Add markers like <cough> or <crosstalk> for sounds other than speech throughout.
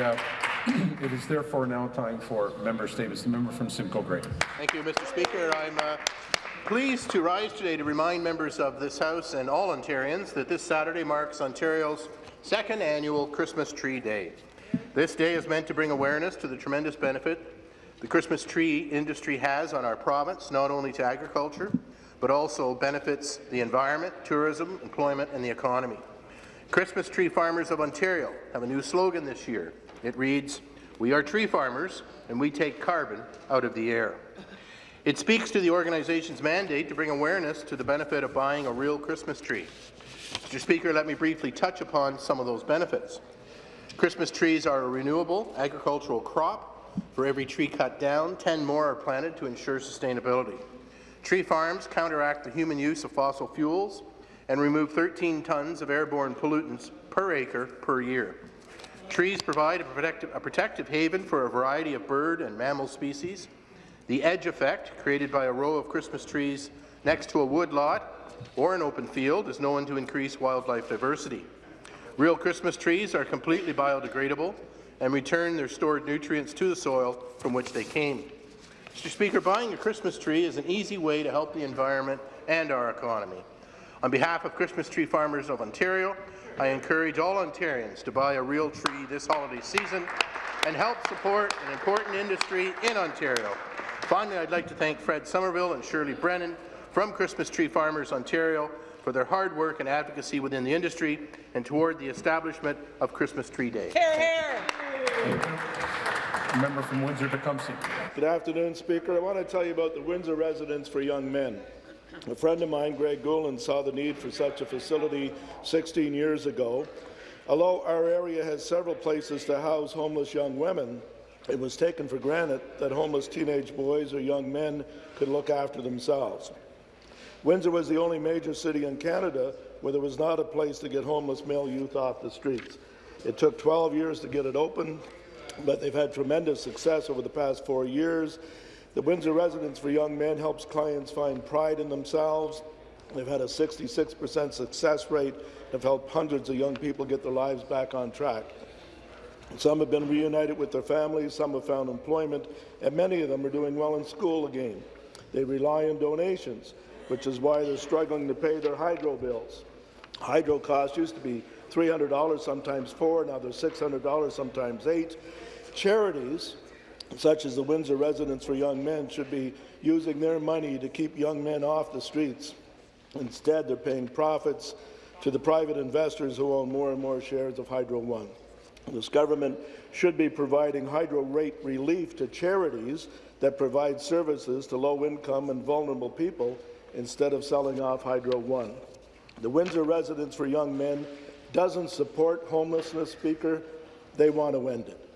Uh, <clears throat> it is therefore now time for member statements. The member from Simcoe Grey. Thank you, Mr. Speaker. I'm uh, pleased to rise today to remind members of this House and all Ontarians that this Saturday marks Ontario's second annual Christmas Tree Day. This day is meant to bring awareness to the tremendous benefit the Christmas tree industry has on our province, not only to agriculture, but also benefits the environment, tourism, employment, and the economy. Christmas Tree Farmers of Ontario have a new slogan this year. It reads, We are tree farmers, and we take carbon out of the air. It speaks to the organization's mandate to bring awareness to the benefit of buying a real Christmas tree. Mr. Speaker, let me briefly touch upon some of those benefits. Christmas trees are a renewable agricultural crop. For every tree cut down, 10 more are planted to ensure sustainability. Tree farms counteract the human use of fossil fuels and remove 13 tons of airborne pollutants per acre per year. Trees provide a protective, a protective haven for a variety of bird and mammal species. The edge effect, created by a row of Christmas trees next to a woodlot or an open field, is known to increase wildlife diversity. Real Christmas trees are completely biodegradable and return their stored nutrients to the soil from which they came. Mr. Speaker, buying a Christmas tree is an easy way to help the environment and our economy. On behalf of Christmas Tree Farmers of Ontario, I encourage all Ontarians to buy a real tree this holiday season and help support an important industry in Ontario. Finally, I'd like to thank Fred Somerville and Shirley Brennan from Christmas Tree Farmers Ontario for their hard work and advocacy within the industry and toward the establishment of Christmas Tree Day. Hear, hear. Member from Windsor-Tecumseh. Good afternoon, Speaker. I want to tell you about the Windsor Residence for Young Men. A friend of mine, Greg Gouland, saw the need for such a facility 16 years ago. Although our area has several places to house homeless young women, it was taken for granted that homeless teenage boys or young men could look after themselves. Windsor was the only major city in Canada where there was not a place to get homeless male youth off the streets. It took 12 years to get it open, but they've had tremendous success over the past four years. The Windsor Residence for Young Men helps clients find pride in themselves. They've had a 66% success rate have helped hundreds of young people get their lives back on track. Some have been reunited with their families, some have found employment, and many of them are doing well in school again. They rely on donations, which is why they're struggling to pay their hydro bills. Hydro costs used to be $300, sometimes four, now they're $600, sometimes eight. Charities, such as the Windsor Residence for Young Men, should be using their money to keep young men off the streets. Instead, they're paying profits to the private investors who own more and more shares of Hydro One. This government should be providing hydro rate relief to charities that provide services to low-income and vulnerable people instead of selling off Hydro One. The Windsor Residence for Young Men doesn't support homelessness, Speaker. They want to end it.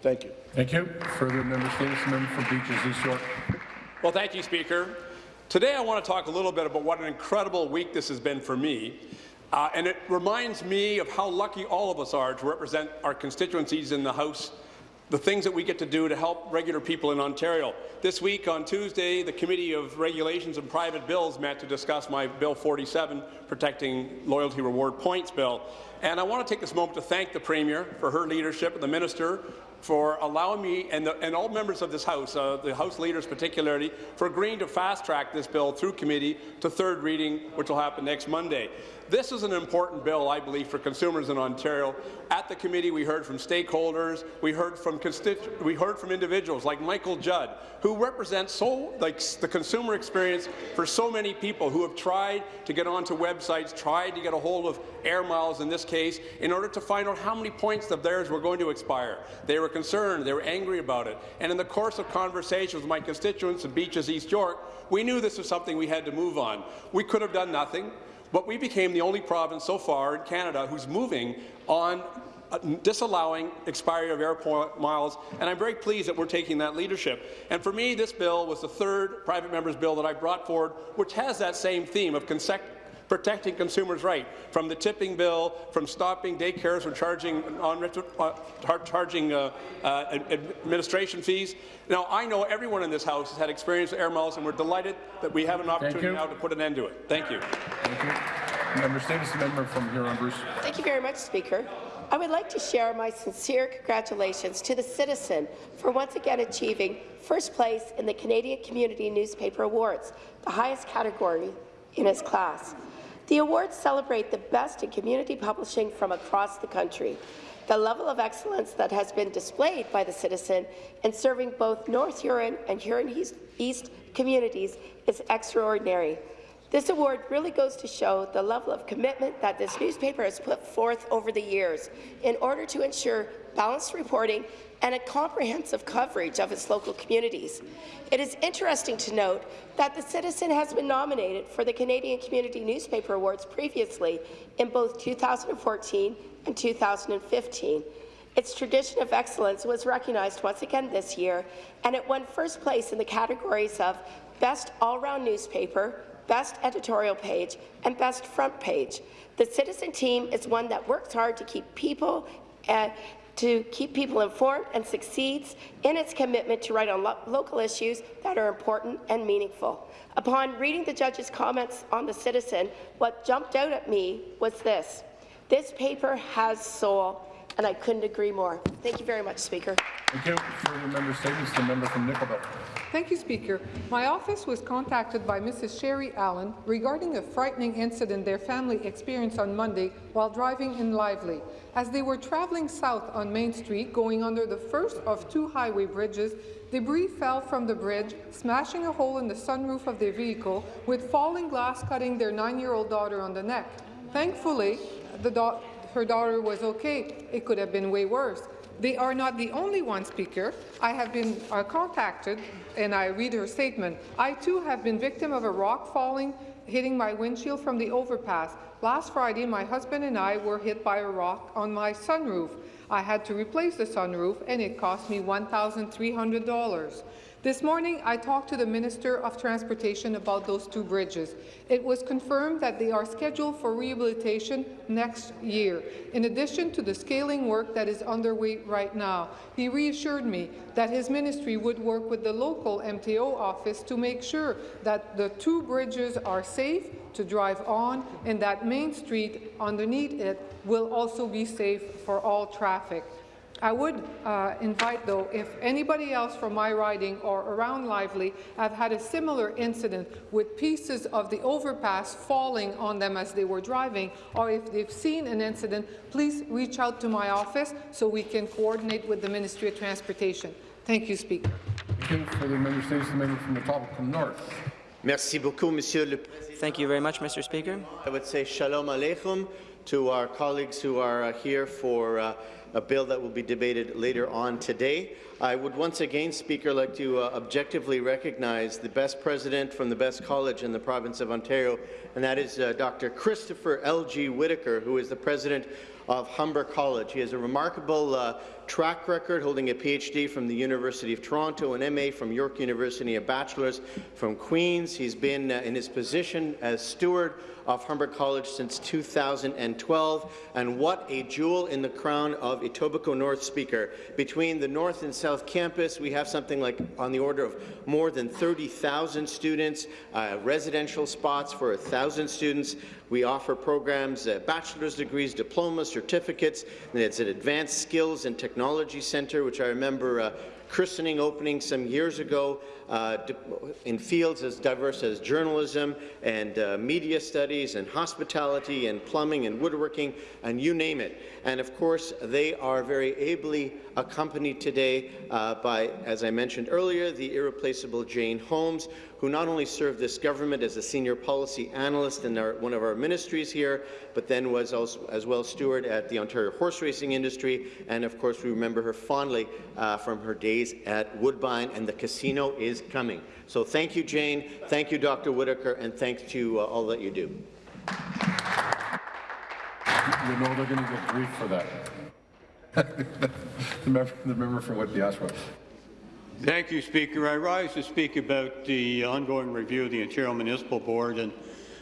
Thank you. Thank you. Further member statements. Member from Beaches East York. Well, thank you, Speaker. Today I want to talk a little bit about what an incredible week this has been for me. Uh, and it reminds me of how lucky all of us are to represent our constituencies in the House the things that we get to do to help regular people in Ontario. This week, on Tuesday, the Committee of Regulations and Private Bills met to discuss my Bill 47, Protecting Loyalty Reward Points Bill. And I want to take this moment to thank the Premier for her leadership and the Minister for allowing me and, the, and all members of this House, uh, the House leaders particularly, for agreeing to fast-track this bill through committee to third reading, which will happen next Monday. This is an important bill, I believe, for consumers in Ontario. At the committee, we heard from stakeholders, we heard from we heard from individuals like Michael Judd, who represent so like the consumer experience for so many people who have tried to get onto websites, tried to get a hold of air miles in this case, in order to find out how many points of theirs were going to expire. They were concerned, they were angry about it, and in the course of conversations with my constituents in Beaches, East York, we knew this was something we had to move on. We could have done nothing. But we became the only province so far in Canada who's moving on uh, disallowing expiry of air miles, and I'm very pleased that we're taking that leadership. And for me, this bill was the third private member's bill that I brought forward, which has that same theme of protecting consumers' right, from the tipping bill, from stopping daycares from charging on uh, charging uh, uh, administration fees. Now, I know everyone in this House has had experience with air miles, and we're delighted that we have an opportunity now to put an end to it. Thank you. Thank you. Member Davis, member from Huron Bruce. Thank you very much, Speaker. I would like to share my sincere congratulations to the citizen for once again achieving first place in the Canadian Community Newspaper Awards, the highest category in his class. The awards celebrate the best in community publishing from across the country. The level of excellence that has been displayed by the citizen in serving both North Huron and Huron East, communities is extraordinary. This award really goes to show the level of commitment that this newspaper has put forth over the years in order to ensure balanced reporting and a comprehensive coverage of its local communities. It is interesting to note that the Citizen has been nominated for the Canadian Community Newspaper Awards previously in both 2014 and 2015. Its tradition of excellence was recognized once again this year, and it won first place in the categories of Best All-Round Newspaper, Best Editorial Page, and Best Front Page. The Citizen team is one that works hard to keep people uh, to keep people informed and succeeds in its commitment to write on lo local issues that are important and meaningful. Upon reading the judge's comments on the Citizen, what jumped out at me was this. This paper has soul, and I couldn't agree more. Thank you very much, Speaker. Thank you. Further member statements, the member from Nickel Belt. Thank you, Speaker. My office was contacted by Mrs. Sherry Allen regarding a frightening incident their family experienced on Monday while driving in Lively. As they were traveling south on Main Street, going under the first of two highway bridges, debris fell from the bridge, smashing a hole in the sunroof of their vehicle, with falling glass cutting their nine-year-old daughter on the neck. Thankfully, da her daughter was okay. It could have been way worse. They are not the only one, Speaker. I have been uh, contacted, and I read her statement. I, too, have been victim of a rock falling, hitting my windshield from the overpass. Last Friday, my husband and I were hit by a rock on my sunroof. I had to replace the sunroof, and it cost me $1,300. This morning, I talked to the Minister of Transportation about those two bridges. It was confirmed that they are scheduled for rehabilitation next year, in addition to the scaling work that is underway right now. He reassured me that his ministry would work with the local MTO office to make sure that the two bridges are safe to drive on and that Main Street underneath it will also be safe for all traffic. I would uh, invite, though, if anybody else from my riding or around Lively have had a similar incident with pieces of the overpass falling on them as they were driving, or if they've seen an incident, please reach out to my office so we can coordinate with the Ministry of Transportation. Thank you, Speaker. Thank you. Further member statements, the member from the Etobicoke North. Merci beaucoup, Monsieur le Thank you very much, Mr. Speaker. I would say shalom aleichem to our colleagues who are uh, here for uh, a bill that will be debated later on today. I would once again, Speaker, like to uh, objectively recognize the best president from the best college in the province of Ontario, and that is uh, Dr. Christopher L.G. Whitaker, who is the president of Humber College. He has a remarkable uh, track record, holding a PhD from the University of Toronto, an MA from York University, a bachelor's from Queen's. He's been uh, in his position as steward of Humber College since 2012, and what a jewel in the crown of Etobicoke North Speaker. Between the North and South Campus, we have something like on the order of more than 30,000 students, uh, residential spots for 1,000 students. We offer programs, uh, bachelor's degrees, diplomas, certificates, and it's an advanced skills and technology center, which I remember uh, christening opening some years ago uh, in fields as diverse as journalism and uh, media studies and hospitality and plumbing and woodworking and you name it. And of course, they are very ably accompanied today uh, by, as I mentioned earlier, the irreplaceable Jane Holmes, who not only served this government as a senior policy analyst in our, one of our ministries here, but then was also, as well steward at the Ontario horse racing industry. And of course, we remember her fondly uh, from her days at Woodbine, and the casino is coming. So thank you, Jane. Thank you, Dr. Whitaker, and thanks to uh, all that you do. You know they're going to get grief for that. <laughs> the, member, the member for Whitby Oshawa. Thank you, Speaker. I rise to speak about the ongoing review of the Ontario Municipal Board. And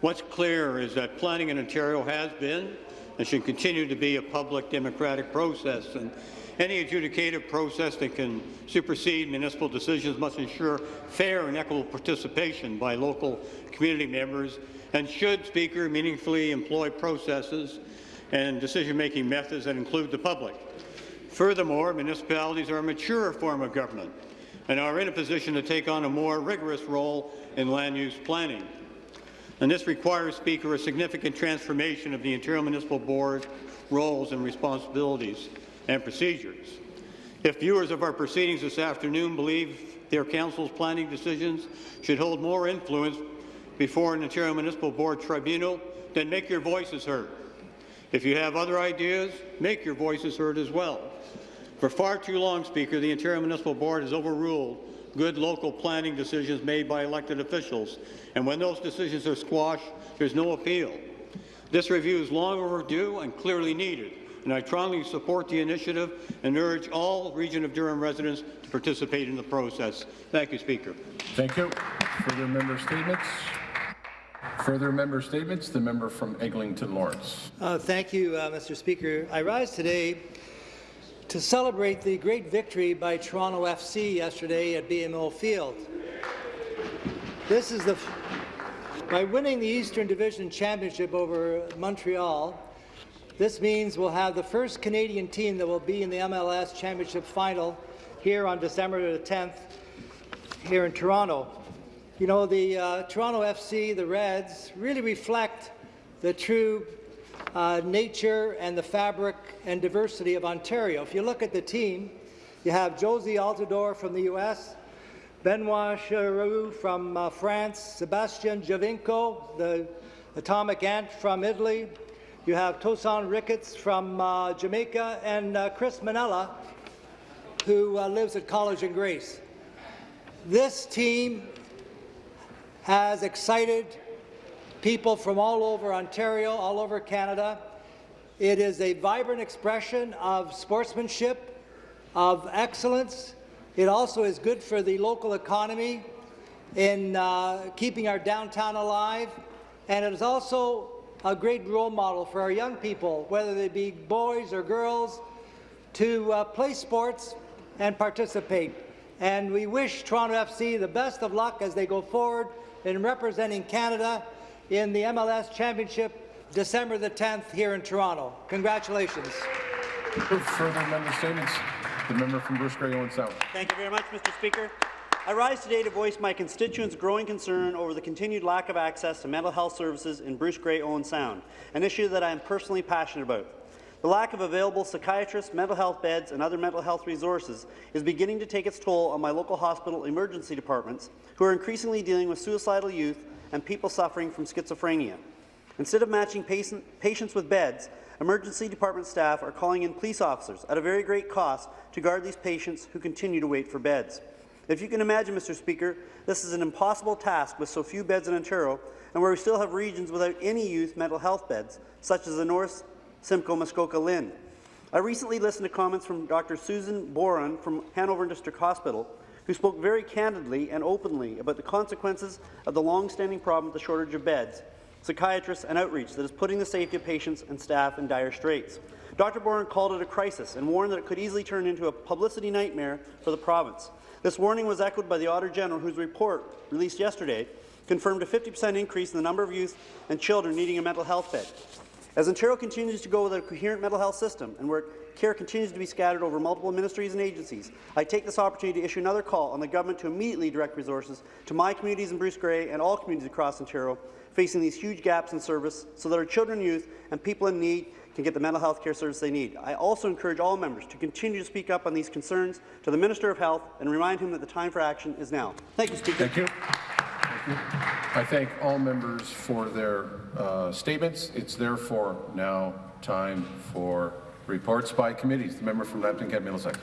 what's clear is that planning in Ontario has been and should continue to be a public democratic process. And any adjudicative process that can supersede municipal decisions must ensure fair and equitable participation by local community members and should, Speaker, meaningfully employ processes and decision-making methods that include the public. Furthermore, municipalities are a mature form of government and are in a position to take on a more rigorous role in land use planning. And this requires, Speaker, a significant transformation of the Ontario Municipal Board roles and responsibilities and procedures. If viewers of our proceedings this afternoon believe their council's planning decisions should hold more influence before an Ontario Municipal Board tribunal, then make your voices heard. If you have other ideas, make your voices heard as well. For far too long, Speaker, the Ontario Municipal Board has overruled good local planning decisions made by elected officials, and when those decisions are squashed, there's no appeal. This review is long overdue and clearly needed, and I strongly support the initiative and urge all Region of Durham residents to participate in the process. Thank you, Speaker. Thank you. Further member statements? Further member statements? The member from Eglinton Lawrence. Uh, thank you, uh, Mr. Speaker. I rise today to celebrate the great victory by Toronto FC yesterday at BMO Field. This is the by winning the Eastern Division Championship over Montreal. This means we'll have the first Canadian team that will be in the MLS Championship final here on December the 10th here in Toronto. You know, the uh, Toronto FC, the Reds, really reflect the true uh, nature and the fabric and diversity of Ontario. If you look at the team, you have Jozy Altidore from the U.S., Benoit Cheyrou from uh, France, Sebastian Giovinco, the atomic ant from Italy. You have Tosaint Ricketts from uh, Jamaica, and uh, Chris Mannella, who uh, lives at College and Grace. This team has excited people from all over Ontario, all over Canada. It is a vibrant expression of sportsmanship, of excellence. It also is good for the local economy in uh, keeping our downtown alive, and it is also a great role model for our young people, whether they be boys or girls, to uh, play sports and participate. And we wish Toronto FC the best of luck as they go forward in representing Canada in the MLS Championship December the 10th here in Toronto. Congratulations. Further member statements? The member from Bruce Grey Owen Sound. Thank you very much, Mr. Speaker. I rise today to voice my constituents' growing concern over the continued lack of access to mental health services in Bruce Grey Owen Sound, an issue that I am personally passionate about. The lack of available psychiatrists, mental health beds, and other mental health resources is beginning to take its toll on my local hospital emergency departments, who are increasingly dealing with suicidal youth and people suffering from schizophrenia. Instead of matching patient, patients with beds, emergency department staff are calling in police officers at a very great cost to guard these patients who continue to wait for beds. If you can imagine, Mr. Speaker, this is an impossible task with so few beds in Ontario and where we still have regions without any youth mental health beds, such as the North Simcoe Muskoka LHIN. I recently listened to comments from Dr. Susan Boron from Hanover District Hospital, who spoke very candidly and openly about the consequences of the long-standing problem with the shortage of beds, psychiatrists and outreach that is putting the safety of patients and staff in dire straits. Dr. Boron called it a crisis and warned that it could easily turn into a publicity nightmare for the province. This warning was echoed by the Auditor General, whose report, released yesterday, confirmed a 50% increase in the number of youth and children needing a mental health bed. As Ontario continues to go with a coherent mental health system and where care continues to be scattered over multiple ministries and agencies, I take this opportunity to issue another call on the government to immediately direct resources to my communities in Bruce Grey and all communities across Ontario facing these huge gaps in service so that our children, youth and people in need can get the mental health care service they need. I also encourage all members to continue to speak up on these concerns to the Minister of Health and remind him that the time for action is now. Thank you, Speaker. Thank you. I thank all members for their uh, statements. It's therefore now time for reports by committees. The member from Lambton Kent Middlesex.